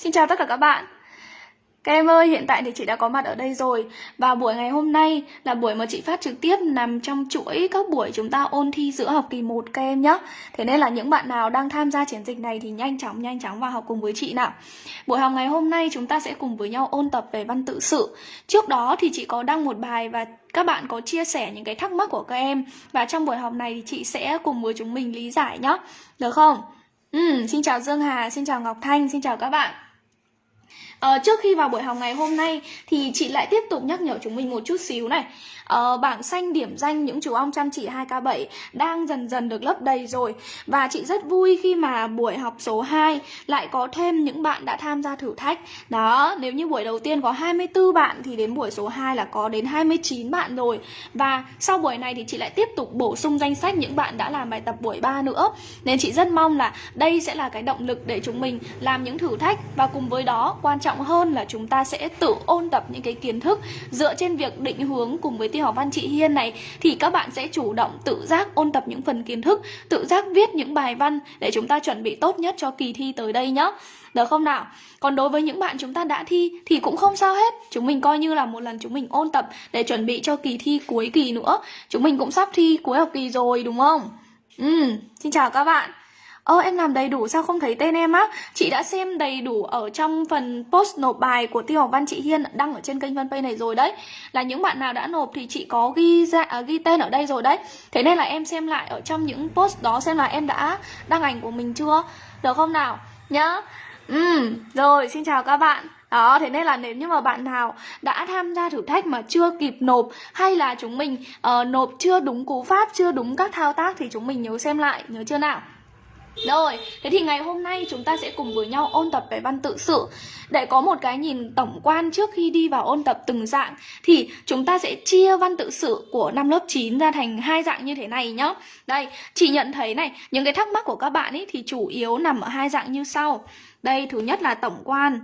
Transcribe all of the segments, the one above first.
Xin chào tất cả các bạn. Các em ơi, hiện tại thì chị đã có mặt ở đây rồi. Và buổi ngày hôm nay là buổi mà chị phát trực tiếp nằm trong chuỗi các buổi chúng ta ôn thi giữa học kỳ 1 các em nhé Thế nên là những bạn nào đang tham gia chiến dịch này thì nhanh chóng nhanh chóng vào học cùng với chị nào. Buổi học ngày hôm nay chúng ta sẽ cùng với nhau ôn tập về văn tự sự. Trước đó thì chị có đăng một bài và các bạn có chia sẻ những cái thắc mắc của các em. Và trong buổi học này thì chị sẽ cùng với chúng mình lý giải nhé Được không? Ừ, xin chào Dương Hà, xin chào Ngọc Thanh, xin chào các bạn à, trước khi vào buổi học ngày hôm nay thì chị lại tiếp tục nhắc nhở chúng mình một chút xíu này. À, bảng xanh điểm danh những chú ong chăm chỉ 2K7 đang dần dần được lấp đầy rồi. Và chị rất vui khi mà buổi học số 2 lại có thêm những bạn đã tham gia thử thách. Đó nếu như buổi đầu tiên có 24 bạn thì đến buổi số 2 là có đến 29 bạn rồi. Và sau buổi này thì chị lại tiếp tục bổ sung danh sách những bạn đã làm bài tập buổi 3 nữa. Nên chị rất mong là đây sẽ là cái động lực để chúng mình làm những thử thách. Và cùng với đó quan trọng hơn là chúng ta sẽ tự ôn tập những cái kiến thức dựa trên việc định hướng cùng với tiêu học văn chị Hiên này thì các bạn sẽ chủ động tự giác ôn tập những phần kiến thức, tự giác viết những bài văn để chúng ta chuẩn bị tốt nhất cho kỳ thi tới đây nhé. Được không nào? Còn đối với những bạn chúng ta đã thi thì cũng không sao hết. Chúng mình coi như là một lần chúng mình ôn tập để chuẩn bị cho kỳ thi cuối kỳ nữa. Chúng mình cũng sắp thi cuối học kỳ rồi đúng không? Ừ, xin chào các bạn. Ơ em làm đầy đủ sao không thấy tên em á? Chị đã xem đầy đủ ở trong phần post nộp bài của Tiêu học văn chị Hiên Đăng ở trên kênh fanpage này rồi đấy. Là những bạn nào đã nộp thì chị có ghi ra à, ghi tên ở đây rồi đấy. Thế nên là em xem lại ở trong những post đó xem là em đã đăng ảnh của mình chưa? Được không nào? Nhá. Ừ, rồi xin chào các bạn. Đó, thế nên là nếu như mà bạn nào đã tham gia thử thách mà chưa kịp nộp hay là chúng mình uh, nộp chưa đúng cú pháp, chưa đúng các thao tác thì chúng mình nhớ xem lại, nhớ chưa nào? Rồi, thế thì ngày hôm nay chúng ta sẽ cùng với nhau ôn tập về văn tự sự. Để có một cái nhìn tổng quan trước khi đi vào ôn tập từng dạng Thì chúng ta sẽ chia văn tự sự của năm lớp 9 ra thành hai dạng như thế này nhá. Đây, chị nhận thấy này, những cái thắc mắc của các bạn ấy thì chủ yếu nằm ở hai dạng như sau. Đây, thứ nhất là tổng quan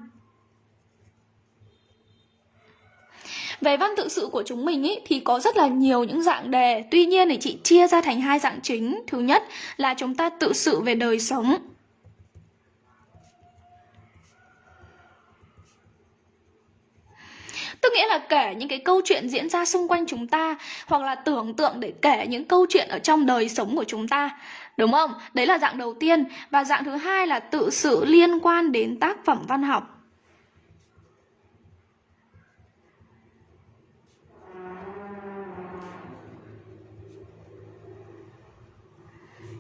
Về văn tự sự của chúng mình ý, thì có rất là nhiều những dạng đề. Tuy nhiên thì chị chia ra thành hai dạng chính. Thứ nhất là chúng ta tự sự về đời sống. Tức nghĩa là kể những cái câu chuyện diễn ra xung quanh chúng ta Hoặc là tưởng tượng để kể những câu chuyện ở trong đời sống của chúng ta. Đúng không? Đấy là dạng đầu tiên. Và dạng thứ hai là tự sự liên quan đến tác phẩm văn học.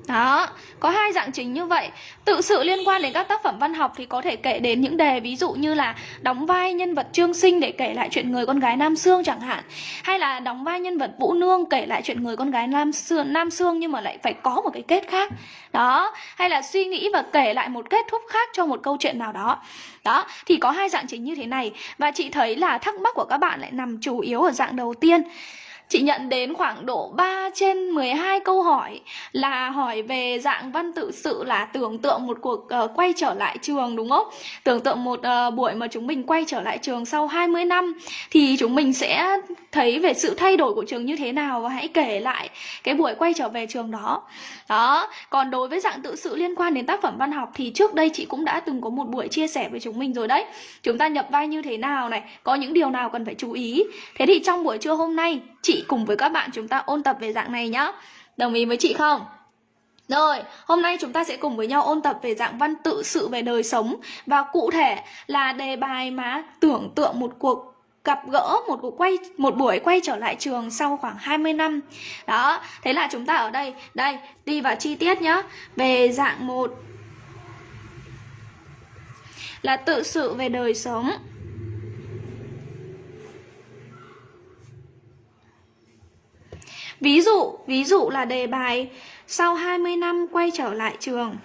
Đó, có hai dạng chính như vậy. Tự sự liên quan đến các tác phẩm văn học thì có thể kể đến những đề ví dụ như là Đóng vai nhân vật Trương Sinh để kể lại chuyện người con gái Nam Sương chẳng hạn. Hay là đóng vai nhân vật Vũ Nương kể lại chuyện người con gái Nam Sương, Nam Sương nhưng mà lại phải có một cái kết khác. Đó, hay là suy nghĩ và kể lại một kết thúc khác cho một câu chuyện nào đó. Đó, thì có hai dạng chính như thế này. Và chị thấy là thắc mắc của các bạn lại nằm chủ yếu ở dạng đầu tiên. Chị nhận đến khoảng độ 3 trên 12 câu hỏi là hỏi về dạng văn tự sự là tưởng tượng một cuộc uh, quay trở lại trường đúng không? Tưởng tượng một uh, buổi mà chúng mình quay trở lại trường sau 20 năm thì chúng mình sẽ thấy về sự thay đổi của trường như thế nào và hãy kể lại cái buổi quay trở về trường đó. Đó, còn đối với dạng tự sự liên quan đến tác phẩm văn học thì trước đây chị cũng đã từng có một buổi chia sẻ với chúng mình rồi đấy. Chúng ta nhập vai như thế nào này, có những điều nào cần phải chú ý. Thế thì trong buổi trưa hôm nay chị cùng với các bạn chúng ta ôn tập về dạng này nhá Đồng ý với chị không? Rồi, hôm nay chúng ta sẽ cùng với nhau ôn tập về dạng văn tự sự về đời sống Và cụ thể là đề bài mà tưởng tượng một cuộc gặp gỡ một cuộc quay một buổi quay trở lại trường sau khoảng 20 năm. Đó, thế là chúng ta ở đây, đây, đi vào chi tiết nhá. Về dạng một là tự sự về đời sống. Ví dụ, ví dụ là đề bài sau 20 năm quay trở lại trường.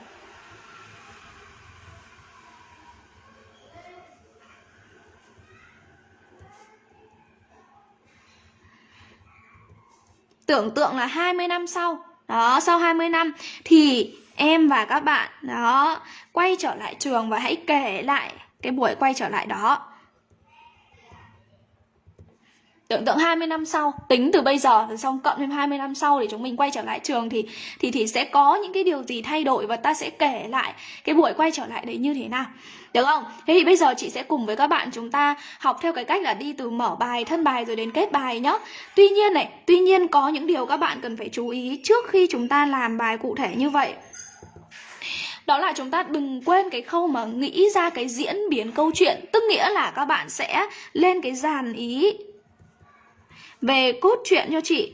Tưởng tượng là 20 năm sau. Đó, sau 20 năm thì em và các bạn đó quay trở lại trường và hãy kể lại cái buổi quay trở lại đó tưởng tượng 20 năm sau tính từ bây giờ rồi xong cộng thêm 20 năm sau để chúng mình quay trở lại trường thì thì thì sẽ có những cái điều gì thay đổi và ta sẽ kể lại cái buổi quay trở lại đấy như thế nào được không? Thế thì bây giờ chị sẽ cùng với các bạn chúng ta học theo cái cách là đi từ mở bài, thân bài rồi đến kết bài nhá. Tuy nhiên này, tuy nhiên có những điều các bạn cần phải chú ý trước khi chúng ta làm bài cụ thể như vậy đó là chúng ta đừng quên cái khâu mà nghĩ ra cái diễn biến câu chuyện tức nghĩa là các bạn sẽ lên cái dàn ý về cốt truyện cho chị.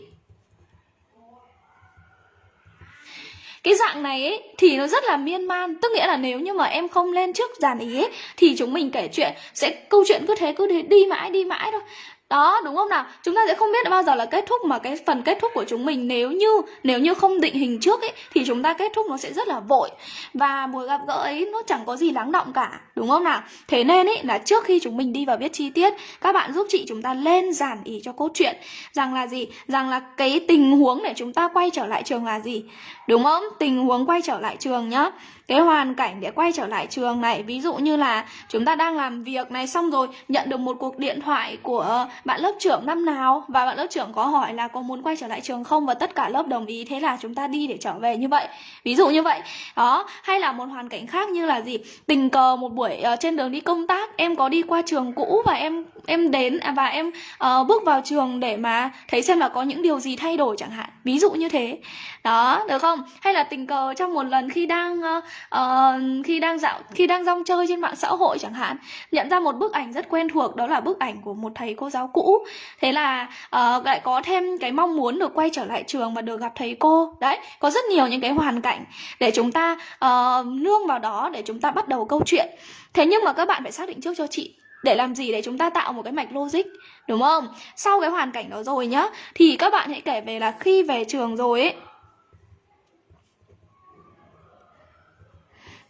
Cái dạng này ấy, thì nó rất là miên man. Tức nghĩa là nếu như mà em không lên trước dàn ý ấy, thì chúng mình kể chuyện sẽ câu chuyện cứ thế cứ thế đi mãi đi mãi thôi đó, đúng không nào? Chúng ta sẽ không biết bao giờ là kết thúc mà cái phần kết thúc của chúng mình. Nếu như nếu như không định hình trước ấy, thì chúng ta kết thúc nó sẽ rất là vội. Và buổi gặp gỡ ấy, nó chẳng có gì lắng động cả. Đúng không nào? Thế nên ấy, là trước khi chúng mình đi vào viết chi tiết, các bạn giúp chị chúng ta lên giản ý cho cốt truyện. Rằng là gì? Rằng là cái tình huống để chúng ta quay trở lại trường là gì? Đúng không? Tình huống quay trở lại trường nhá cái hoàn cảnh để quay trở lại trường này ví dụ như là chúng ta đang làm việc này xong rồi nhận được một cuộc điện thoại của bạn lớp trưởng năm nào và bạn lớp trưởng có hỏi là có muốn quay trở lại trường không và tất cả lớp đồng ý thế là chúng ta đi để trở về như vậy. Ví dụ như vậy. Đó hay là một hoàn cảnh khác như là gì? Tình cờ một buổi uh, trên đường đi công tác em có đi qua trường cũ và em em đến à, và em uh, bước vào trường để mà thấy xem là có những điều gì thay đổi chẳng hạn. Ví dụ như thế. Đó được không? Hay là tình cờ trong một lần khi đang uh, uh, khi đang dạo khi đang rong chơi trên mạng xã hội chẳng hạn nhận ra một bức ảnh rất quen thuộc đó là bức ảnh của một thầy cô giáo cũ. Thế là uh, lại có thêm cái mong muốn được quay trở lại trường và được gặp thầy cô. Đấy có rất nhiều những cái hoàn cảnh để chúng ta uh, nương vào đó để chúng ta bắt đầu câu chuyện. Thế nhưng mà các bạn phải xác định trước cho chị để làm gì để chúng ta tạo một cái mạch logic đúng không? Sau cái hoàn cảnh đó rồi nhá thì các bạn hãy kể về là khi về trường rồi ấy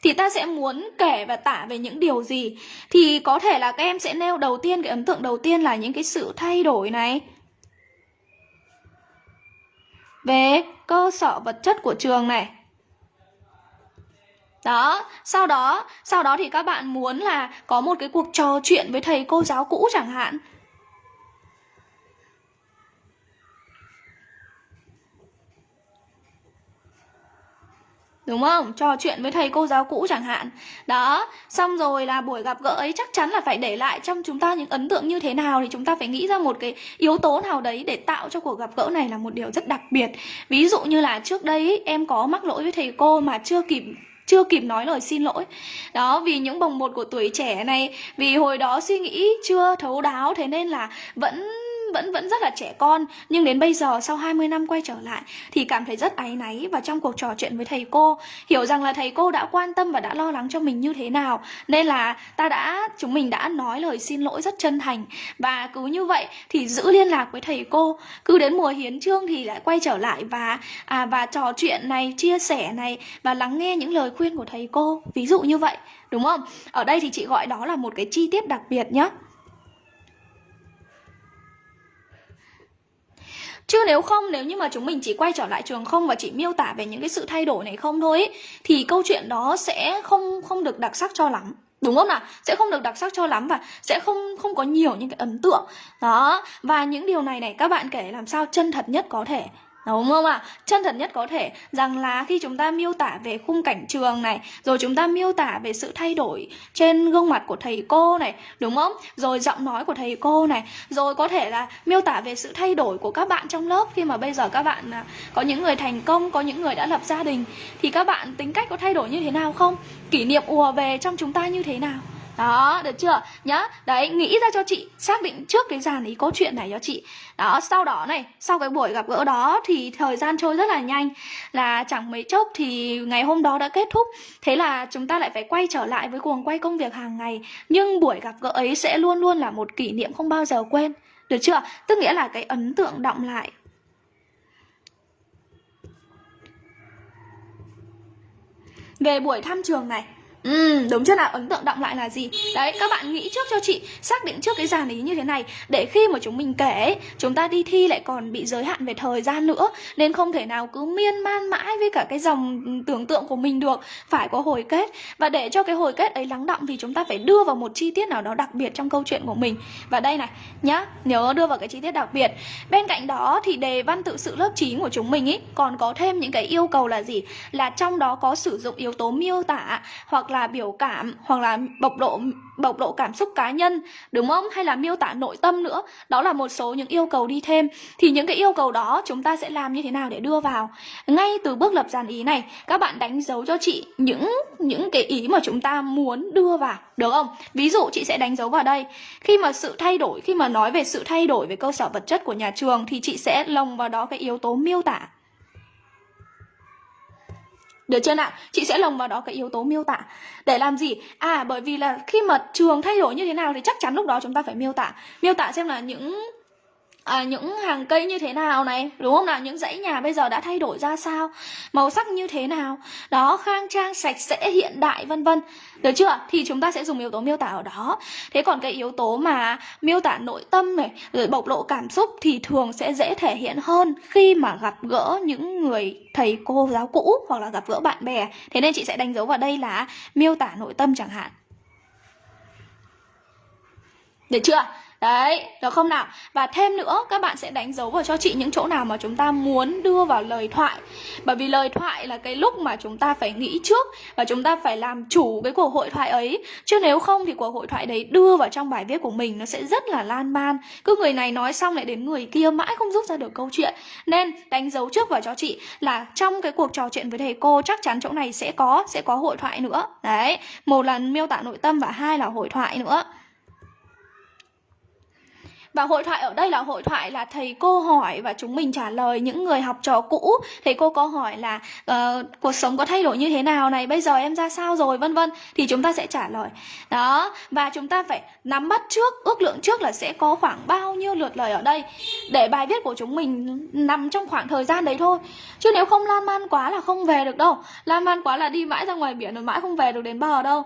thì ta sẽ muốn kể và tả về những điều gì? Thì có thể là các em sẽ nêu đầu tiên, cái ấn tượng đầu tiên là những cái sự thay đổi này. Về cơ sở vật chất của trường này. Đó, sau đó sau đó thì các bạn muốn là có một cái cuộc trò chuyện với thầy cô giáo cũ chẳng hạn. Đúng không? Trò chuyện với thầy cô giáo cũ chẳng hạn. Đó, xong rồi là buổi gặp gỡ ấy chắc chắn là phải để lại trong chúng ta những ấn tượng như thế nào Thì chúng ta phải nghĩ ra một cái yếu tố nào đấy để tạo cho cuộc gặp gỡ này là một điều rất đặc biệt. Ví dụ như là trước đây em có mắc lỗi với thầy cô mà chưa kịp chưa kịp nói lời xin lỗi. Đó vì những bồng bột của tuổi trẻ này vì hồi đó suy nghĩ chưa thấu đáo thế nên là vẫn vẫn vẫn rất là trẻ con. Nhưng đến bây giờ sau 20 năm quay trở lại thì cảm thấy rất áy náy và trong cuộc trò chuyện với thầy cô hiểu rằng là thầy cô đã quan tâm và đã lo lắng cho mình như thế nào. Nên là ta đã chúng mình đã nói lời xin lỗi rất chân thành. Và cứ như vậy thì giữ liên lạc với thầy cô. Cứ đến mùa hiến trương thì lại quay trở lại và à, và trò chuyện này chia sẻ này và lắng nghe những lời khuyên của thầy cô. Ví dụ như vậy đúng không? Ở đây thì chị gọi đó là một cái chi tiết đặc biệt nhé Chứ nếu không, nếu như mà chúng mình chỉ quay trở lại trường không và chỉ miêu tả về những cái sự thay đổi này không thôi ý, thì câu chuyện đó sẽ không không được đặc sắc cho lắm. Đúng không nào? Sẽ không được đặc sắc cho lắm và sẽ không không có nhiều những cái ấn tượng. Đó và những điều này này các bạn kể làm sao chân thật nhất có thể. Đúng không ạ? Chân thật nhất có thể rằng là khi chúng ta miêu tả về khung cảnh trường này, rồi chúng ta miêu tả về sự thay đổi trên gương mặt của thầy cô này, đúng không? Rồi giọng nói của thầy cô này, rồi có thể là miêu tả về sự thay đổi của các bạn trong lớp khi mà bây giờ các bạn à, có những người thành công, có những người đã lập gia đình thì các bạn tính cách có thay đổi như thế nào không? Kỷ niệm ùa về trong chúng ta như thế nào? Đó, được chưa? Nhá đấy, nghĩ ra cho chị, xác định trước cái dàn ý câu chuyện này cho chị. Đó, sau đó này, sau cái buổi gặp gỡ đó thì thời gian trôi rất là nhanh. Là chẳng mấy chốc thì ngày hôm đó đã kết thúc. Thế là chúng ta lại phải quay trở lại với cuồng quay công việc hàng ngày. Nhưng buổi gặp gỡ ấy sẽ luôn luôn là một kỷ niệm không bao giờ quên. Được chưa? Tức nghĩa là cái ấn tượng động lại. Về buổi thăm trường này Ừ, đúng chưa nào? Ấn tượng động lại là gì? Đấy, các bạn nghĩ trước cho chị Xác định trước cái dàn ý như thế này Để khi mà chúng mình kể Chúng ta đi thi lại còn bị giới hạn về thời gian nữa Nên không thể nào cứ miên man mãi Với cả cái dòng tưởng tượng của mình được Phải có hồi kết Và để cho cái hồi kết ấy lắng động Thì chúng ta phải đưa vào một chi tiết nào đó đặc biệt trong câu chuyện của mình Và đây này, nhá Nhớ đưa vào cái chi tiết đặc biệt Bên cạnh đó thì đề văn tự sự lớp 9 của chúng mình ý Còn có thêm những cái yêu cầu là gì? Là trong đó có sử dụng yếu tố miêu tả Hoặc là là biểu cảm Hoặc là bộc lộ bộc lộ cảm xúc cá nhân, đúng không? Hay là miêu tả nội tâm nữa? Đó là một số những yêu cầu đi thêm. Thì những cái yêu cầu đó chúng ta sẽ làm như thế nào để đưa vào? Ngay từ bước lập dàn ý này, các bạn đánh dấu cho chị những những cái ý mà chúng ta muốn đưa vào, được không? Ví dụ chị sẽ đánh dấu vào đây. Khi mà sự thay đổi, khi mà nói về sự thay đổi về cơ sở vật chất của nhà trường thì chị sẽ lồng vào đó cái yếu tố miêu tả được chưa nào? Chị sẽ lồng vào đó cái yếu tố miêu tả Để làm gì? À bởi vì là khi mà trường thay đổi như thế nào Thì chắc chắn lúc đó chúng ta phải miêu tả Miêu tả xem là những à, những hàng cây như thế nào này? Đúng không nào? Những dãy nhà bây giờ đã thay đổi ra sao? Màu sắc như thế nào? Đó khang trang sạch sẽ hiện đại vân vân. Được chưa? Thì chúng ta sẽ dùng yếu tố miêu tả ở đó. Thế còn cái yếu tố mà miêu tả nội tâm này rồi bộc lộ cảm xúc thì thường sẽ dễ thể hiện hơn khi mà gặp gỡ những người thầy cô giáo cũ hoặc là gặp gỡ bạn bè. Thế nên chị sẽ đánh dấu vào đây là miêu tả nội tâm chẳng hạn. Được chưa? Đấy, được không nào? Và thêm nữa, các bạn sẽ đánh dấu vào cho chị những chỗ nào mà chúng ta muốn đưa vào lời thoại. Bởi vì lời thoại là cái lúc mà chúng ta phải nghĩ trước Và chúng ta phải làm chủ cái cuộc hội thoại ấy. Chứ nếu không thì cuộc hội thoại đấy đưa vào trong bài viết của mình nó sẽ rất là lan man. Cứ người này nói xong lại đến người kia mãi không rút ra được câu chuyện. Nên đánh dấu trước vào cho chị là trong cái cuộc trò chuyện với thầy cô chắc chắn chỗ này sẽ có, sẽ có hội thoại nữa. Đấy, một là miêu tả nội tâm và hai là hội thoại nữa và hội thoại ở đây là hội thoại là thầy cô hỏi và chúng mình trả lời những người học trò cũ. Thầy cô có hỏi là uh, cuộc sống có thay đổi như thế nào này, bây giờ em ra sao rồi vân vân thì chúng ta sẽ trả lời. Đó, và chúng ta phải nắm bắt trước, ước lượng trước là sẽ có khoảng bao nhiêu lượt lời ở đây để bài viết của chúng mình nằm trong khoảng thời gian đấy thôi. Chứ nếu không lan man quá là không về được đâu. Lan man quá là đi mãi ra ngoài biển rồi mãi không về được đến bờ đâu.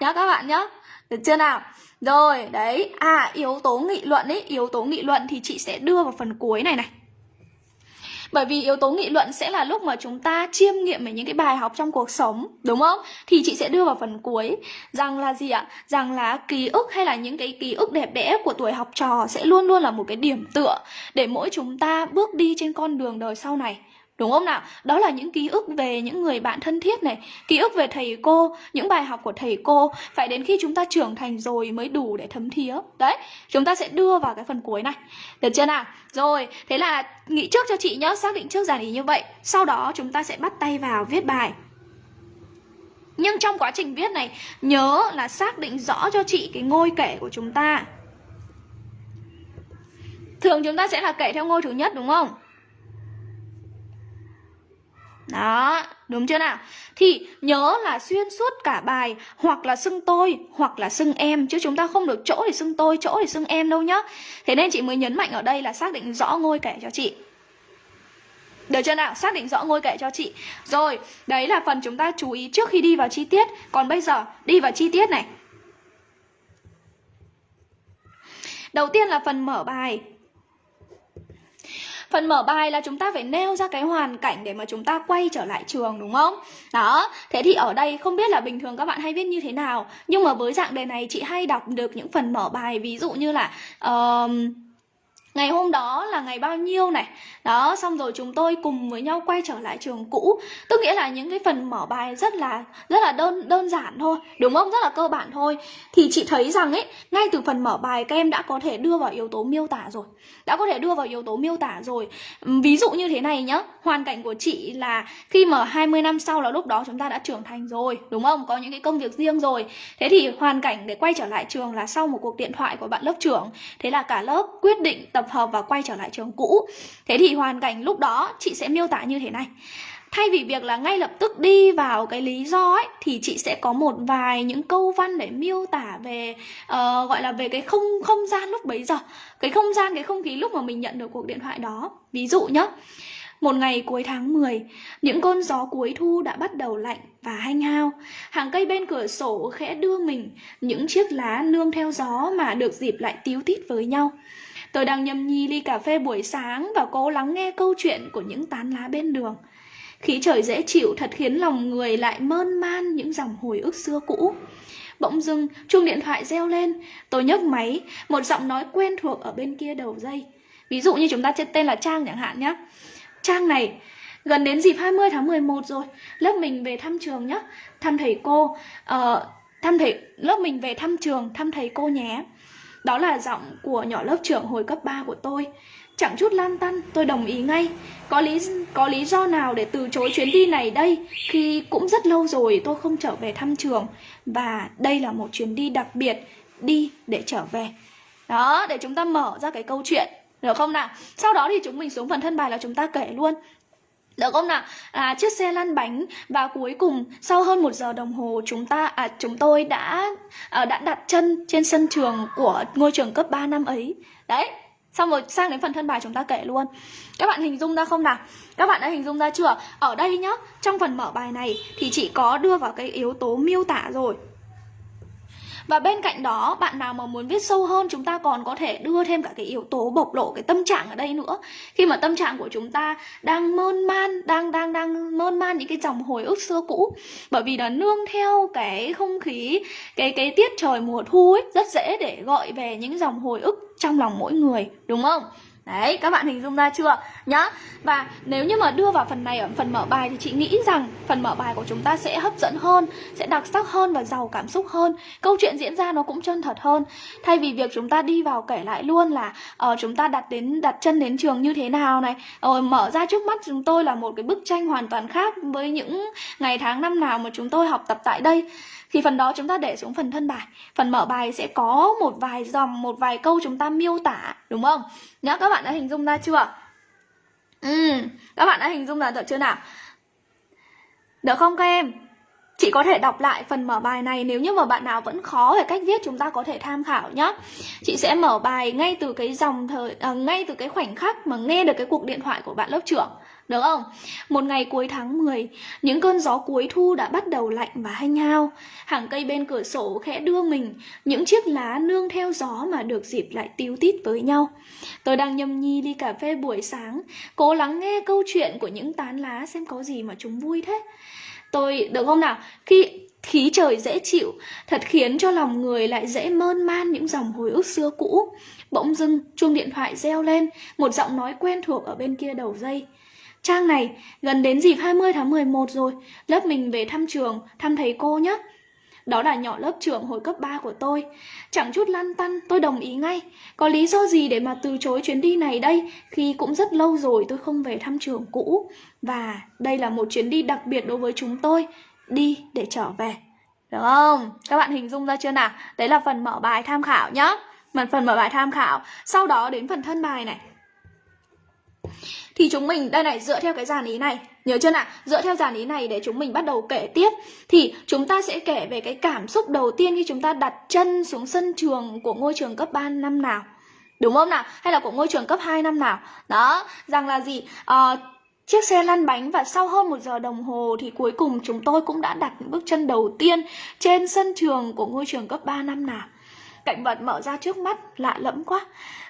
Nhá các bạn nhá. Được chưa nào? Rồi, đấy. À, yếu tố nghị luận ấy, yếu tố nghị luận thì chị sẽ đưa vào phần cuối này này. Bởi vì yếu tố nghị luận sẽ là lúc mà chúng ta chiêm nghiệm về những cái bài học trong cuộc sống, đúng không? Thì chị sẽ đưa vào phần cuối rằng là gì ạ? Rằng là ký ức hay là những cái ký ức đẹp đẽ của tuổi học trò sẽ luôn luôn là một cái điểm tựa để mỗi chúng ta bước đi trên con đường đời sau này. Đúng không nào? Đó là những ký ức về những người bạn thân thiết này Ký ức về thầy cô, những bài học của thầy cô Phải đến khi chúng ta trưởng thành rồi mới đủ để thấm thía Đấy, chúng ta sẽ đưa vào cái phần cuối này Được chưa nào? Rồi, thế là nghĩ trước cho chị nhớ Xác định trước giản ý như vậy Sau đó chúng ta sẽ bắt tay vào viết bài Nhưng trong quá trình viết này Nhớ là xác định rõ cho chị cái ngôi kể của chúng ta Thường chúng ta sẽ là kể theo ngôi thứ nhất đúng không? Đó, đúng chưa nào? Thì nhớ là xuyên suốt cả bài hoặc là xưng tôi hoặc là xưng em chứ chúng ta không được chỗ để xưng tôi, chỗ để xưng em đâu nhá. Thế nên chị mới nhấn mạnh ở đây là xác định rõ ngôi kể cho chị. Được chưa nào? Xác định rõ ngôi kệ cho chị Rồi, đấy là phần chúng ta chú ý trước khi đi vào chi tiết Còn bây giờ, đi vào chi tiết này Đầu tiên là phần mở bài Phần mở bài là chúng ta phải nêu ra cái hoàn cảnh để mà chúng ta quay trở lại trường đúng không? Đó, thế thì ở đây không biết là bình thường các bạn hay viết như thế nào Nhưng mà với dạng đề này chị hay đọc được những phần mở bài Ví dụ như là uh, ngày hôm đó là ngày bao nhiêu này? Đó, xong rồi chúng tôi cùng với nhau quay trở lại trường cũ. Tức nghĩa là những cái phần mở bài rất là rất là đơn đơn giản thôi, đúng không? Rất là cơ bản thôi. Thì chị thấy rằng ấy, ngay từ phần mở bài các em đã có thể đưa vào yếu tố miêu tả rồi. Đã có thể đưa vào yếu tố miêu tả rồi. Ví dụ như thế này nhá. Hoàn cảnh của chị là khi mà 20 năm sau là lúc đó chúng ta đã trưởng thành rồi, đúng không? Có những cái công việc riêng rồi. Thế thì hoàn cảnh để quay trở lại trường là sau một cuộc điện thoại của bạn lớp trưởng. Thế là cả lớp quyết định tập tập hợp và quay trở lại trường cũ thế thì hoàn cảnh lúc đó chị sẽ miêu tả như thế này thay vì việc là ngay lập tức đi vào cái lý do ấy thì chị sẽ có một vài những câu văn để miêu tả về uh, gọi là về cái không không gian lúc bấy giờ cái không gian cái không khí lúc mà mình nhận được cuộc điện thoại đó ví dụ nhá Một ngày cuối tháng 10, những cơn gió cuối thu đã bắt đầu lạnh và hanh hao. Hàng cây bên cửa sổ khẽ đưa mình, những chiếc lá nương theo gió mà được dịp lại tíu tít với nhau. Tôi đang nhâm nhi ly cà phê buổi sáng và cố lắng nghe câu chuyện của những tán lá bên đường. Khí trời dễ chịu thật khiến lòng người lại mơn man những dòng hồi ức xưa cũ. Bỗng dưng, chuông điện thoại reo lên. Tôi nhấc máy, một giọng nói quen thuộc ở bên kia đầu dây. Ví dụ như chúng ta tên là Trang chẳng hạn nhé. Trang này, gần đến dịp 20 tháng 11 rồi, lớp mình về thăm trường nhé. Thăm thầy cô, uh, thăm thầy lớp mình về thăm trường, thăm thầy cô nhé. Đó là giọng của nhỏ lớp trưởng hồi cấp 3 của tôi. Chẳng chút lan tăn, tôi đồng ý ngay. Có lý có lý do nào để từ chối chuyến đi này đây khi cũng rất lâu rồi tôi không trở về thăm trường và đây là một chuyến đi đặc biệt đi để trở về. Đó, để chúng ta mở ra cái câu chuyện được không nào? Sau đó thì chúng mình xuống phần thân bài là chúng ta kể luôn được không nào? À, chiếc xe lăn bánh và cuối cùng sau hơn một giờ đồng hồ chúng ta à chúng tôi đã à, đã đặt chân trên sân trường của ngôi trường cấp 3 năm ấy. Đấy, Xong rồi sang đến phần thân bài chúng ta kể luôn Các bạn hình dung ra không nào? Các bạn đã hình dung ra chưa? Ở đây nhá, trong phần mở bài này thì chị có đưa vào cái yếu tố miêu tả rồi và bên cạnh đó, bạn nào mà muốn viết sâu hơn chúng ta còn có thể đưa thêm cả cái yếu tố bộc lộ cái tâm trạng ở đây nữa. Khi mà tâm trạng của chúng ta đang mơn man, đang đang đang mơn man những cái dòng hồi ức xưa cũ. Bởi vì là nương theo cái không khí, cái cái tiết trời mùa thu ấy rất dễ để gọi về những dòng hồi ức trong lòng mỗi người, đúng không? Đấy, các bạn hình dung ra chưa? Nhá. Và nếu như mà đưa vào phần này ở phần mở bài thì chị nghĩ rằng phần mở bài của chúng ta sẽ hấp dẫn hơn, sẽ đặc sắc hơn và giàu cảm xúc hơn. Câu chuyện diễn ra nó cũng chân thật hơn. Thay vì việc chúng ta đi vào kể lại luôn là uh, chúng ta đặt đến đặt chân đến trường như thế nào này, rồi uh, mở ra trước mắt chúng tôi là một cái bức tranh hoàn toàn khác với những ngày tháng năm nào mà chúng tôi học tập tại đây thì phần đó chúng ta để xuống phần thân bài. Phần mở bài sẽ có một vài dòng, một vài câu chúng ta miêu tả, đúng không? Nhá, các bạn đã hình dung ra chưa? Ừ các bạn đã hình dung ra được chưa nào? Được không các em? Chị có thể đọc lại phần mở bài này nếu như mà bạn nào vẫn khó về cách viết chúng ta có thể tham khảo nhé. Chị sẽ mở bài ngay từ cái dòng thời à, ngay từ cái khoảnh khắc mà nghe được cái cuộc điện thoại của bạn lớp trưởng. Được không? Một ngày cuối tháng 10, những cơn gió cuối thu đã bắt đầu lạnh và hanh hao. Hàng cây bên cửa sổ khẽ đưa mình, những chiếc lá nương theo gió mà được dịp lại tíu tít với nhau. Tôi đang nhâm nhi ly cà phê buổi sáng, cố lắng nghe câu chuyện của những tán lá xem có gì mà chúng vui thế. Tôi, được không nào? Khi khí trời dễ chịu, thật khiến cho lòng người lại dễ mơn man những dòng hồi ức xưa cũ. Bỗng dưng, chuông điện thoại reo lên, một giọng nói quen thuộc ở bên kia đầu dây. Trang này, gần đến dịp 20 tháng 11 rồi, lớp mình về thăm trường, thăm thầy cô nhé. Đó là nhỏ lớp trưởng hồi cấp 3 của tôi. Chẳng chút lăn tăn, tôi đồng ý ngay. Có lý do gì để mà từ chối chuyến đi này đây khi cũng rất lâu rồi tôi không về thăm trường cũ. Và đây là một chuyến đi đặc biệt đối với chúng tôi. Đi để trở về. Được không? Các bạn hình dung ra chưa nào? Đấy là phần mở bài tham khảo nhá. Phần mở bài tham khảo. Sau đó đến phần thân bài này thì chúng mình đây này dựa theo cái dàn ý này nhớ chưa nào? Dựa theo dàn ý này để chúng mình bắt đầu kể tiếp thì chúng ta sẽ kể về cái cảm xúc đầu tiên khi chúng ta đặt chân xuống sân trường của ngôi trường cấp 3 năm nào. Đúng không nào? Hay là của ngôi trường cấp 2 năm nào? Đó rằng là gì? À, Chiếc xe lăn bánh và sau hơn một giờ đồng hồ thì cuối cùng chúng tôi cũng đã đặt những bước chân đầu tiên trên sân trường của ngôi trường cấp 3 năm nào. Cảnh vật mở ra trước mắt lạ lẫm quá.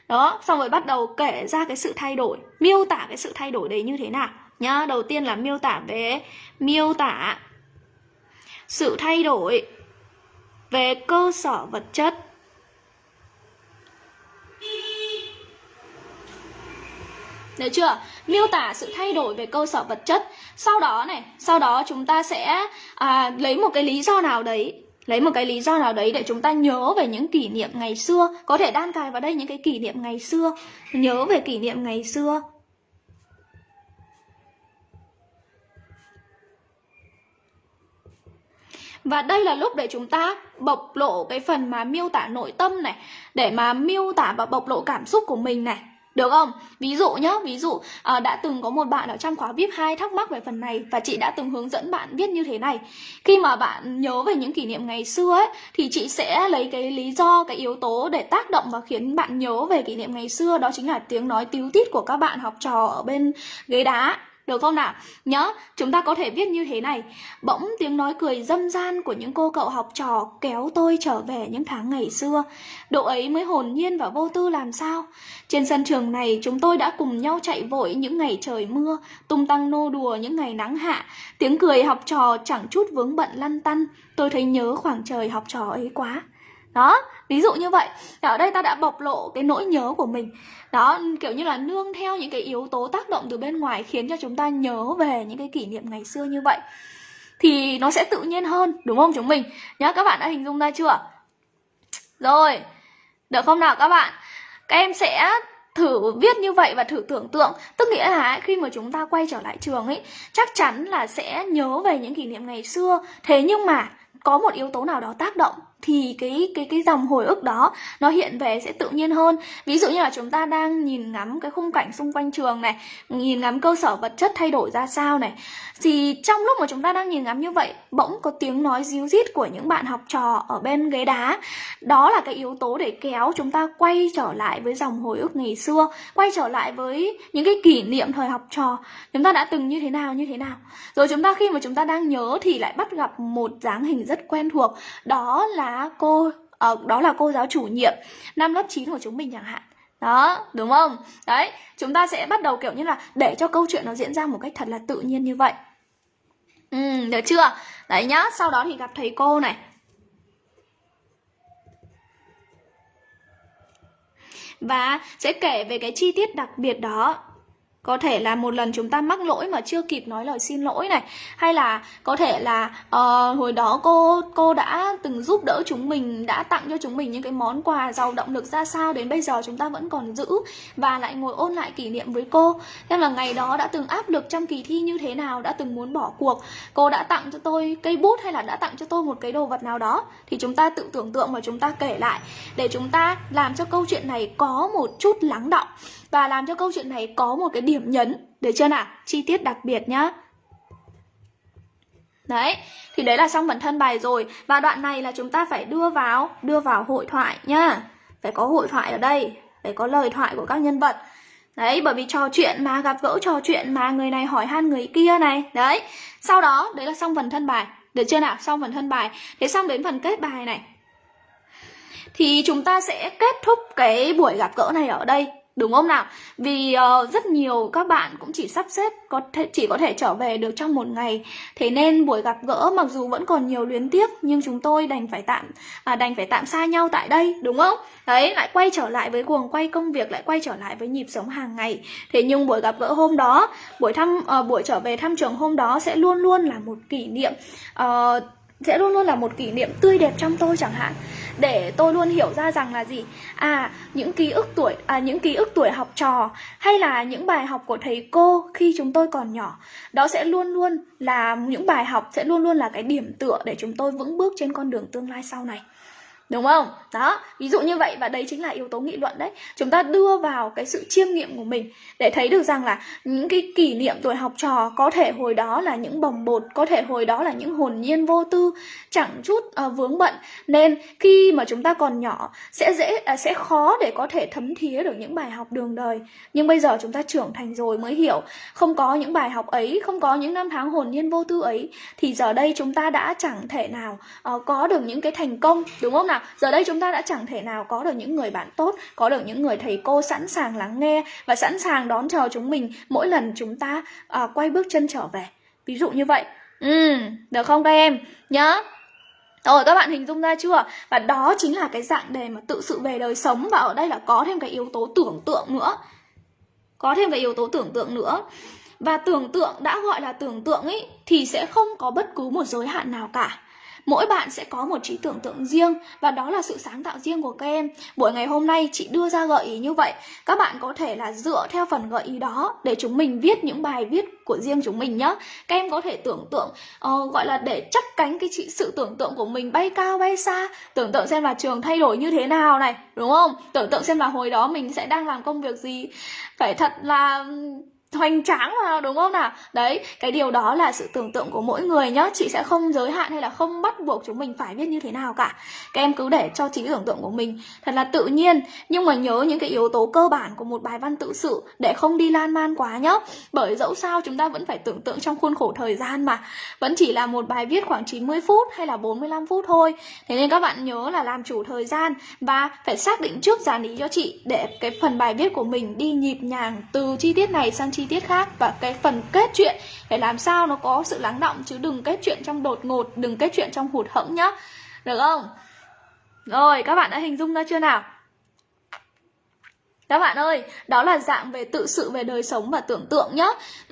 Đó xong rồi bắt đầu kể ra cái sự thay đổi miêu tả cái sự thay đổi đấy như thế nào. Nhá đầu tiên là miêu tả về miêu tả sự thay đổi về cơ sở vật chất. Được chưa? Miêu tả sự thay đổi về cơ sở vật chất. Sau đó này, sau đó chúng ta sẽ à, lấy một cái lý do nào đấy lấy một cái lý do nào đấy để chúng ta nhớ về những kỷ niệm ngày xưa, có thể đan cài vào đây những cái kỷ niệm ngày xưa. Nhớ về kỷ niệm ngày xưa. Và đây là lúc để chúng ta bộc lộ cái phần mà miêu tả nội tâm này, Để mà miêu tả và bộc lộ cảm xúc của mình này được không? Ví dụ nhá, ví dụ à, đã từng có một bạn ở trong khóa VIP 2 thắc mắc về phần này và chị đã từng hướng dẫn bạn viết như thế này. Khi mà bạn nhớ về những kỷ niệm ngày xưa ấy thì chị sẽ lấy cái lý do, cái yếu tố để tác động và khiến bạn nhớ về kỷ niệm ngày xưa đó chính là tiếng nói tíu tít của các bạn học trò ở bên ghế đá được không nào? Nhớ, chúng ta có thể viết như thế này. Bỗng tiếng nói cười dâm gian của những cô cậu học trò kéo tôi trở về những tháng ngày xưa. Độ ấy mới hồn nhiên và vô tư làm sao? Trên sân trường này chúng tôi đã cùng nhau chạy vội những ngày trời mưa Tung tăng nô đùa những ngày nắng hạ. Tiếng cười học trò chẳng chút vướng bận lăn tăn. Tôi thấy nhớ khoảng trời học trò ấy quá. Đó ví dụ như vậy. Ở đây ta đã bộc lộ cái nỗi nhớ của mình. Đó, kiểu như là nương theo những cái yếu tố tác động từ bên ngoài khiến cho chúng ta nhớ về những cái kỷ niệm ngày xưa như vậy. Thì nó sẽ tự nhiên hơn, đúng không chúng mình? Nhá, các bạn đã hình dung ra chưa? Rồi, được không nào các bạn? Các em sẽ thử viết như vậy và thử tưởng tượng. Tức nghĩa là khi mà chúng ta quay trở lại trường ấy, chắc chắn là sẽ nhớ về những kỷ niệm ngày xưa. Thế nhưng mà có một yếu tố nào đó tác động thì cái cái cái dòng hồi ức đó nó hiện về sẽ tự nhiên hơn. Ví dụ như là chúng ta đang nhìn ngắm cái khung cảnh xung quanh trường này, nhìn ngắm cơ sở vật chất thay đổi ra sao này, thì trong lúc mà chúng ta đang nhìn ngắm như vậy, bỗng có tiếng nói ríu rít của những bạn học trò ở bên ghế đá. Đó là cái yếu tố để kéo chúng ta quay trở lại với dòng hồi ức ngày xưa, quay trở lại với những cái kỷ niệm thời học trò. Chúng ta đã từng như thế nào, như thế nào? Rồi chúng ta khi mà chúng ta đang nhớ thì lại bắt gặp một dáng hình rất quen thuộc. Đó là cô à, đó là cô giáo chủ nhiệm năm lớp 9 của chúng mình chẳng hạn. Đó đúng không? Đấy chúng ta sẽ bắt đầu kiểu như là để cho câu chuyện nó diễn ra một cách thật là tự nhiên như vậy. Ừ được chưa? Đấy nhá sau đó thì gặp thầy cô này. Và sẽ kể về cái chi tiết đặc biệt đó có thể là một lần chúng ta mắc lỗi mà chưa kịp nói lời xin lỗi này hay là có thể là uh, hồi đó cô cô đã từng giúp đỡ chúng mình đã tặng cho chúng mình những cái món quà giàu động lực ra sao đến bây giờ chúng ta vẫn còn giữ và lại ngồi ôn lại kỷ niệm với cô. Xem là ngày đó đã từng áp lực trong kỳ thi như thế nào đã từng muốn bỏ cuộc. Cô đã tặng cho tôi cây bút hay là đã tặng cho tôi một cái đồ vật nào đó. Thì chúng ta tự tưởng tượng và chúng ta kể lại. Để chúng ta làm cho câu chuyện này có một chút lắng động và làm cho câu chuyện này có một cái điểm nhấn được chưa nào chi tiết đặc biệt nhá đấy thì đấy là xong phần thân bài rồi và đoạn này là chúng ta phải đưa vào đưa vào hội thoại nhá phải có hội thoại ở đây phải có lời thoại của các nhân vật Đấy, bởi vì trò chuyện mà gặp gỡ trò chuyện mà người này hỏi han người kia này. Đấy, sau đó đấy là xong phần thân bài. Được chưa nào? Xong phần thân bài. Thế xong đến phần kết bài này. Thì chúng ta sẽ kết thúc cái buổi gặp gỡ này ở đây đúng không nào? Vì uh, rất nhiều các bạn cũng chỉ sắp xếp có thể chỉ có thể trở về được trong một ngày. Thế nên buổi gặp gỡ mặc dù vẫn còn nhiều luyến tiếc nhưng chúng tôi đành phải tạm à, đành phải tạm xa nhau tại đây đúng không? Đấy lại quay trở lại với cuồng quay công việc lại quay trở lại với nhịp sống hàng ngày. Thế nhưng buổi gặp gỡ hôm đó buổi thăm uh, buổi trở về thăm trường hôm đó sẽ luôn luôn là một kỷ niệm uh, sẽ luôn luôn là một kỷ niệm tươi đẹp trong tôi chẳng hạn để tôi luôn hiểu ra rằng là gì? À những ký ức tuổi à những ký ức tuổi học trò hay là những bài học của thầy cô khi chúng tôi còn nhỏ, đó sẽ luôn luôn là, những bài học sẽ luôn luôn là cái điểm tựa để chúng tôi vững bước trên con đường tương lai sau này. Đúng không? Đó, ví dụ như vậy và đấy chính là yếu tố nghị luận đấy. Chúng ta đưa vào cái sự chiêm nghiệm của mình để thấy được rằng là những cái kỷ niệm tuổi học trò có thể hồi đó là những bồng bột, có thể hồi đó là những hồn nhiên vô tư, chẳng chút uh, vướng bận. Nên khi mà chúng ta còn nhỏ sẽ dễ uh, sẽ khó để có thể thấm thía được những bài học đường đời. Nhưng bây giờ chúng ta trưởng thành rồi mới hiểu, không có những bài học ấy, không có những năm tháng hồn nhiên vô tư ấy thì giờ đây chúng ta đã chẳng thể nào uh, có được những cái thành công, đúng không nào? Là giờ đây chúng ta đã chẳng thể nào có được những người bạn tốt có được những người thầy cô sẵn sàng lắng nghe và sẵn sàng đón chờ chúng mình mỗi lần chúng ta uh, quay bước chân trở về. Ví dụ như vậy. Ừ được không các em? Nhớ. Rồi các bạn hình dung ra chưa? Và đó chính là cái dạng đề mà tự sự về đời sống Và ở đây là có thêm cái yếu tố tưởng tượng nữa. Có thêm cái yếu tố tưởng tượng nữa. Và tưởng tượng đã gọi là tưởng tượng ấy Thì sẽ không có bất cứ một giới hạn nào cả mỗi bạn sẽ có một trí tưởng tượng riêng và đó là sự sáng tạo riêng của các em. Buổi ngày hôm nay chị đưa ra gợi ý như vậy. Các bạn có thể là dựa theo phần gợi ý đó để chúng mình viết những bài viết của riêng chúng mình nhé các em có thể tưởng tượng uh, gọi là để chắc cánh cái chị sự tưởng tượng của mình bay cao bay xa. Tưởng tượng xem là trường thay đổi như thế nào này đúng không? Tưởng tượng xem là hồi đó mình sẽ đang làm công việc gì. Phải thật là hoành tráng vào, đúng không nào? Đấy, cái điều đó là sự tưởng tượng của mỗi người nhá. Chị sẽ không giới hạn hay là không bắt buộc chúng mình phải viết như thế nào cả. Các em cứ để cho trí tưởng tượng của mình thật là tự nhiên. Nhưng mà nhớ những cái yếu tố cơ bản của một bài văn tự sự để không đi lan man quá nhá. Bởi dẫu sao chúng ta vẫn phải tưởng tượng trong khuôn khổ thời gian mà. Vẫn chỉ là một bài viết khoảng 90 phút hay là 45 phút thôi. Thế nên các bạn nhớ là làm chủ thời gian và phải xác định trước dàn ý cho chị để cái phần bài viết của mình đi nhịp nhàng từ chi tiết này sang chi chi tiết khác và cái phần kết chuyện phải làm sao nó có sự lắng động chứ đừng kết chuyện trong đột ngột, đừng kết chuyện trong hụt hẫng nhá. Được không? Rồi, các bạn đã hình dung ra chưa nào? Các bạn ơi, đó là dạng về tự sự về đời sống và tưởng tượng nhá.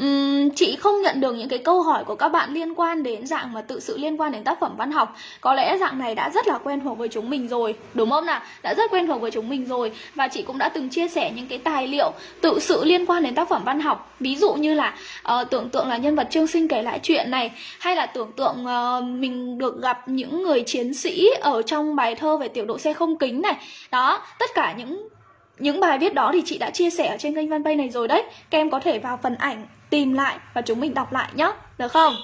Uhm, chị không nhận được những cái câu hỏi của các bạn liên quan đến dạng mà tự sự liên quan đến tác phẩm văn học. Có lẽ dạng này đã rất là quen thuộc với chúng mình rồi, đúng không nào? Đã rất quen thuộc với chúng mình rồi và chị cũng đã từng chia sẻ những cái tài liệu tự sự liên quan đến tác phẩm văn học. Ví dụ như là uh, tưởng tượng là nhân vật Trương Sinh kể lại chuyện này hay là tưởng tượng uh, mình được gặp những người chiến sĩ ở trong bài thơ về tiểu đội xe không kính này. Đó, tất cả những những bài viết đó thì chị đã chia sẻ ở trên kênh fanpage này rồi đấy. Các em có thể vào phần ảnh tìm lại và chúng mình đọc lại nhé Được không?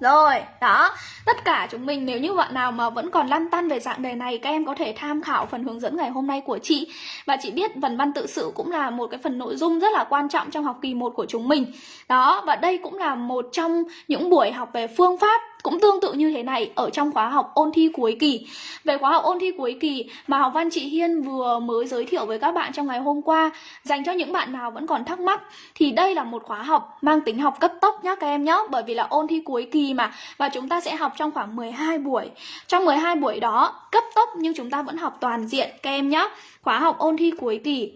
Rồi, đó, tất cả chúng mình nếu như bạn nào mà vẫn còn lăn tăn về dạng đề này Các em có thể tham khảo phần hướng dẫn ngày hôm nay của chị. Và chị biết phần văn tự sự cũng là một cái phần nội dung rất là quan trọng trong học kỳ 1 của chúng mình. Đó, và đây cũng là một trong những buổi học về phương pháp cũng tương tự như thế này ở trong khóa học ôn thi cuối kỳ. Về khóa học ôn thi cuối kỳ mà học văn chị Hiên vừa mới giới thiệu với các bạn trong ngày hôm qua, dành cho những bạn nào vẫn còn thắc mắc thì đây là một khóa học mang tính học cấp tốc nhá các em nhé, bởi vì là ôn thi cuối kỳ mà và chúng ta sẽ học trong khoảng 12 buổi. Trong 12 buổi đó cấp tốc nhưng chúng ta vẫn học toàn diện các em nhé. Khóa học ôn thi cuối kỳ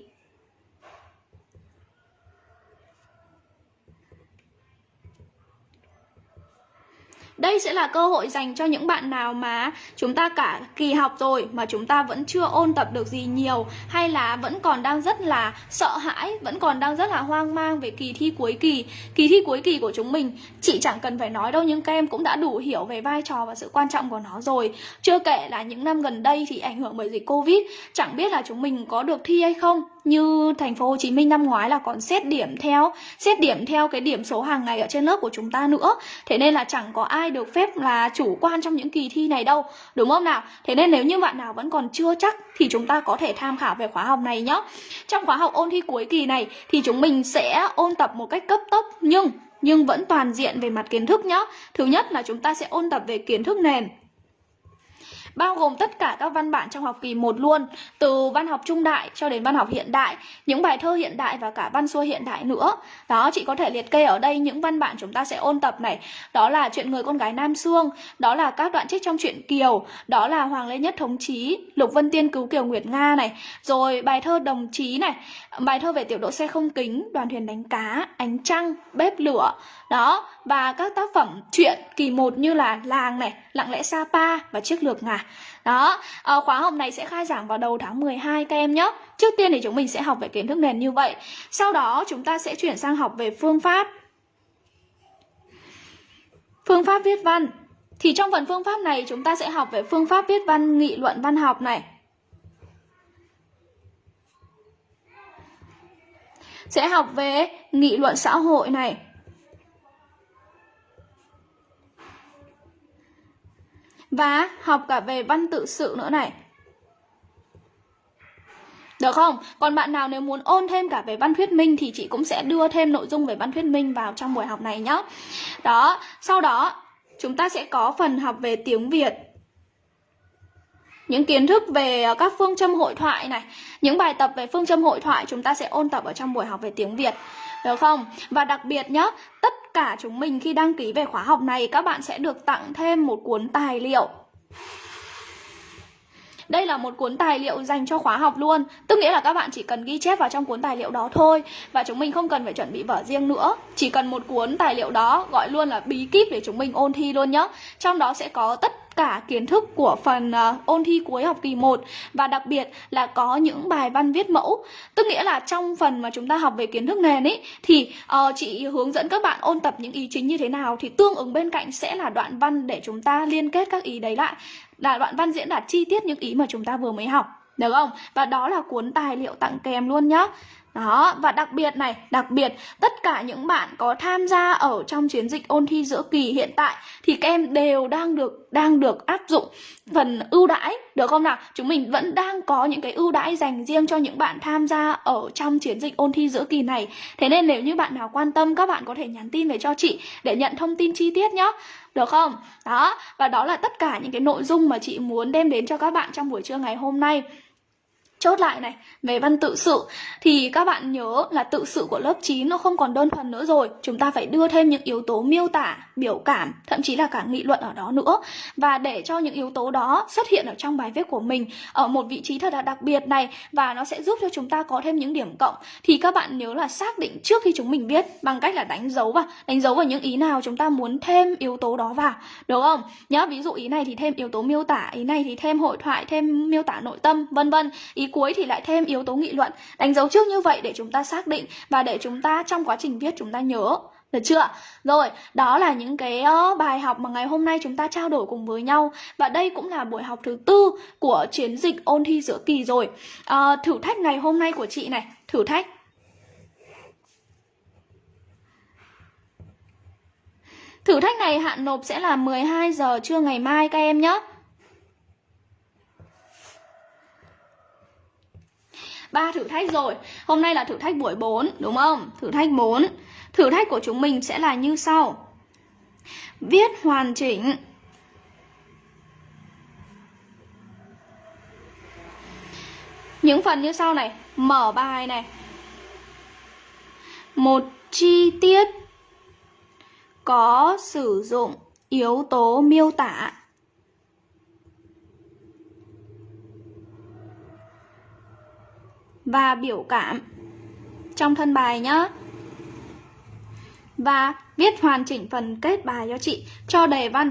Đây sẽ là cơ hội dành cho những bạn nào mà chúng ta cả kỳ học rồi mà chúng ta vẫn chưa ôn tập được gì nhiều hay là vẫn còn đang rất là sợ hãi, vẫn còn đang rất là hoang mang về kỳ thi cuối kỳ. Kỳ thi cuối kỳ của chúng mình chị chẳng cần phải nói đâu nhưng các em cũng đã đủ hiểu về vai trò và sự quan trọng của nó rồi. Chưa kể là những năm gần đây thì ảnh hưởng bởi dịch Covid, chẳng biết là chúng mình có được thi hay không như thành phố Hồ Chí Minh năm ngoái là còn xét điểm theo, xét điểm theo cái điểm số hàng ngày ở trên lớp của chúng ta nữa. Thế nên là chẳng có ai được phép là chủ quan trong những kỳ thi này đâu, đúng không nào? Thế nên nếu như bạn nào vẫn còn chưa chắc thì chúng ta có thể tham khảo về khóa học này nhé trong khóa học ôn thi cuối kỳ này thì chúng mình sẽ ôn tập một cách cấp tốc nhưng nhưng vẫn toàn diện về mặt kiến thức nhé thứ nhất là chúng ta sẽ ôn tập về kiến thức nền bao gồm tất cả các văn bản trong học kỳ 1 luôn, từ văn học trung đại cho đến văn học hiện đại, những bài thơ hiện đại và cả văn xuôi hiện đại nữa. Đó, chị có thể liệt kê ở đây những văn bản chúng ta sẽ ôn tập này. Đó là chuyện người con gái Nam Sương, đó là các đoạn trích trong truyện Kiều, đó là Hoàng Lê Nhất Thống Chí, Lục Vân Tiên Cứu Kiều Nguyệt Nga này, rồi bài thơ Đồng Chí này, bài thơ về tiểu đội xe không kính, đoàn thuyền đánh cá, ánh trăng, bếp lửa. Đó, và các tác phẩm truyện kỳ 1 như là Làng này, Lặng lẽ Sapa và Chiếc lược ngà. Đó, à, khóa học này sẽ khai giảng vào đầu tháng 12 các em nhé. Trước tiên thì chúng mình sẽ học về kiến thức nền như vậy. Sau đó chúng ta sẽ chuyển sang học về phương pháp. Phương pháp viết văn. Thì trong phần phương pháp này chúng ta sẽ học về phương pháp viết văn nghị luận văn học này. Sẽ học về nghị luận xã hội này. Và học cả về văn tự sự nữa này được không? Còn bạn nào nếu muốn ôn thêm cả về văn thuyết minh thì chị cũng sẽ đưa thêm nội dung về văn thuyết minh vào trong buổi học này nhé. Đó, sau đó chúng ta sẽ có phần học về tiếng Việt. Những kiến thức về ờ, các phương châm hội thoại này, những bài tập về phương châm hội thoại chúng ta sẽ ôn tập ở trong buổi học về tiếng Việt. Được không? Và đặc biệt nhá, tất cả chúng mình khi đăng ký về khóa học này các bạn sẽ được tặng thêm một cuốn tài liệu. Đây là một cuốn tài liệu dành cho khóa học luôn. Tức nghĩa là các bạn chỉ cần ghi chép vào trong cuốn tài liệu đó thôi. Và chúng mình không cần phải chuẩn bị vở riêng nữa. Chỉ cần một cuốn tài liệu đó gọi luôn là bí kíp để chúng mình ôn thi luôn nhá. Trong đó sẽ có tất cả kiến thức của phần uh, ôn thi cuối học kỳ 1 và đặc biệt là có những bài văn viết mẫu. Tức nghĩa là trong phần mà chúng ta học về kiến thức nền ấy thì uh, chị hướng dẫn các bạn ôn tập những ý chính như thế nào thì tương ứng bên cạnh sẽ là đoạn văn để chúng ta liên kết các ý đấy lại. Là đoạn văn diễn đạt chi tiết những ý mà chúng ta vừa mới học. Được không? Và đó là cuốn tài liệu tặng kèm luôn nhá. Đó, và đặc biệt này, đặc biệt tất cả những bạn có tham gia ở trong chiến dịch ôn thi giữa kỳ hiện tại thì các em đều đang được đang được áp dụng phần ưu đãi được không nào? Chúng mình vẫn đang có những cái ưu đãi dành riêng cho những bạn tham gia ở trong chiến dịch ôn thi giữa kỳ này. Thế nên nếu như bạn nào quan tâm các bạn có thể nhắn tin về cho chị để nhận thông tin chi tiết nhé. Được không? Đó, và đó là tất cả những cái nội dung mà chị muốn đem đến cho các bạn trong buổi trưa ngày hôm nay. Chốt lại này, về văn tự sự thì các bạn nhớ là tự sự của lớp 9 nó không còn đơn thuần nữa rồi. Chúng ta phải đưa thêm những yếu tố miêu tả, biểu cảm, thậm chí là cả nghị luận ở đó nữa. Và để cho những yếu tố đó xuất hiện ở trong bài viết của mình ở một vị trí thật là đặc biệt này và nó sẽ giúp cho chúng ta có thêm những điểm cộng thì các bạn nhớ là xác định trước khi chúng mình viết bằng cách là đánh dấu vào, đánh dấu vào những ý nào chúng ta muốn thêm yếu tố đó vào, đúng không? Nhớ ví dụ ý này thì thêm yếu tố miêu tả, ý này thì thêm hội thoại, thêm miêu tả nội tâm, vân vân. Ý cuối thì lại thêm yếu tố nghị luận. Đánh dấu trước như vậy để chúng ta xác định và để chúng ta trong quá trình viết chúng ta nhớ. Được chưa? Rồi, đó là những cái uh, bài học mà ngày hôm nay chúng ta trao đổi cùng với nhau. Và đây cũng là buổi học thứ tư của chiến dịch ôn thi giữa kỳ rồi. Uh, Thử thách ngày hôm nay của chị này, thử thách. Thử thách này hạn nộp sẽ là 12 giờ trưa ngày mai các em nhé ba thử thách rồi. Hôm nay là thử thách buổi 4 đúng không? Thử thách 4 Thử thách của chúng mình sẽ là như sau. Viết hoàn chỉnh. Những phần như sau này. Mở bài này. Một chi tiết Có sử dụng yếu tố miêu tả. Và biểu cảm trong thân bài nhá. Và viết hoàn chỉnh phần kết bài cho chị cho đề văn.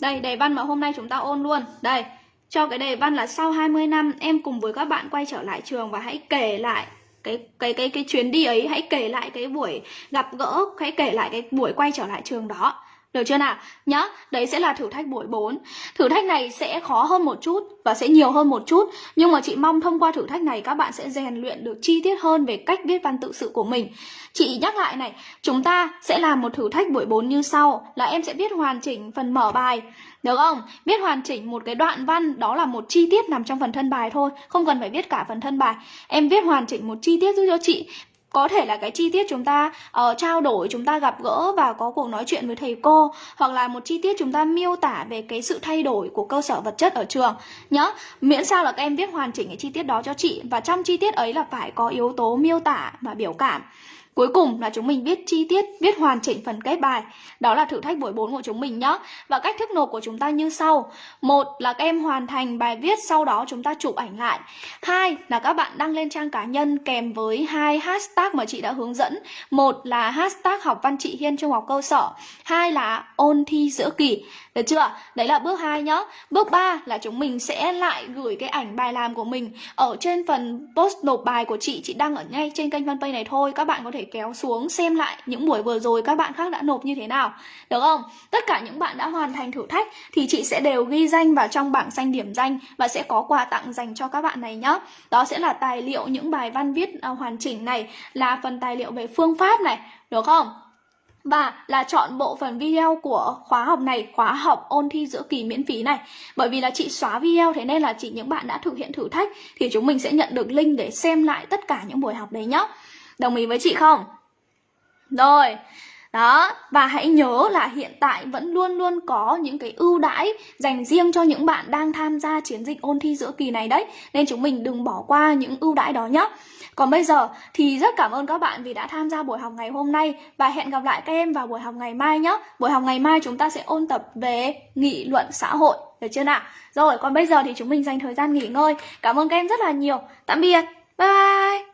Đây, đề văn mà hôm nay chúng ta ôn luôn. Đây, cho cái đề văn là sau 20 năm em cùng với các bạn quay trở lại trường và hãy kể lại cái cái cái cái chuyến đi ấy, hãy kể lại cái buổi gặp gỡ, hãy kể lại cái buổi quay trở lại trường đó. Được chưa nào? Nhá, đấy sẽ là thử thách buổi 4 Thử thách này sẽ khó hơn một chút và sẽ nhiều hơn một chút Nhưng mà chị mong thông qua thử thách này các bạn sẽ rèn luyện được chi tiết hơn về cách viết văn tự sự của mình Chị nhắc lại này, chúng ta sẽ làm một thử thách buổi 4 như sau Là em sẽ viết hoàn chỉnh phần mở bài được không? Viết hoàn chỉnh một cái đoạn văn đó là một chi tiết nằm trong phần thân bài thôi Không cần phải viết cả phần thân bài Em viết hoàn chỉnh một chi tiết giúp cho chị có thể là cái chi tiết chúng ta uh, trao đổi chúng ta gặp gỡ và có cuộc nói chuyện với thầy cô hoặc là một chi tiết chúng ta miêu tả về cái sự thay đổi của cơ sở vật chất ở trường. Nhớ miễn sao là các em viết hoàn chỉnh cái chi tiết đó cho chị và trong chi tiết ấy là phải có yếu tố miêu tả và biểu cảm. Cuối cùng là chúng mình viết chi tiết, viết hoàn chỉnh phần kết bài. Đó là thử thách buổi 4 của chúng mình nhé. Và cách thức nộp của chúng ta như sau. Một là các em hoàn thành bài viết sau đó chúng ta chụp ảnh lại. Hai là các bạn đăng lên trang cá nhân kèm với hai hashtag mà chị đã hướng dẫn. Một là hashtag học văn chị Hiên trung học cơ sở. Hai là ôn thi giữa kỳ. Được chưa? Đấy là bước 2 nhá. Bước 3 là chúng mình sẽ lại gửi cái ảnh bài làm của mình ở trên phần post nộp bài của chị, chị đăng ở ngay trên kênh fanpage này thôi. Các bạn có thể kéo xuống xem lại những buổi vừa rồi các bạn khác đã nộp như thế nào. Được không? Tất cả những bạn đã hoàn thành thử thách thì chị sẽ đều ghi danh vào trong bảng xanh điểm danh và sẽ có quà tặng dành cho các bạn này nhá. Đó sẽ là tài liệu những bài văn viết à, hoàn chỉnh này, là phần tài liệu về phương pháp này, được không? Và là chọn bộ phần video của khóa học này, khóa học ôn thi giữa kỳ miễn phí này Bởi vì là chị xóa video thế nên là chỉ những bạn đã thực hiện thử thách Thì chúng mình sẽ nhận được link để xem lại tất cả những buổi học đấy nhá. Đồng ý với chị không? Rồi đó, và hãy nhớ là hiện tại vẫn luôn luôn có những cái ưu đãi dành riêng cho những bạn đang tham gia chiến dịch ôn thi giữa kỳ này đấy Nên chúng mình đừng bỏ qua những ưu đãi đó nhé còn bây giờ thì rất cảm ơn các bạn vì đã tham gia buổi học ngày hôm nay và hẹn gặp lại các em vào buổi học ngày mai nhé. Buổi học ngày mai chúng ta sẽ ôn tập về nghị luận xã hội, được chưa nào? Rồi, còn bây giờ thì chúng mình dành thời gian nghỉ ngơi. Cảm ơn các em rất là nhiều. Tạm biệt. Bye bye.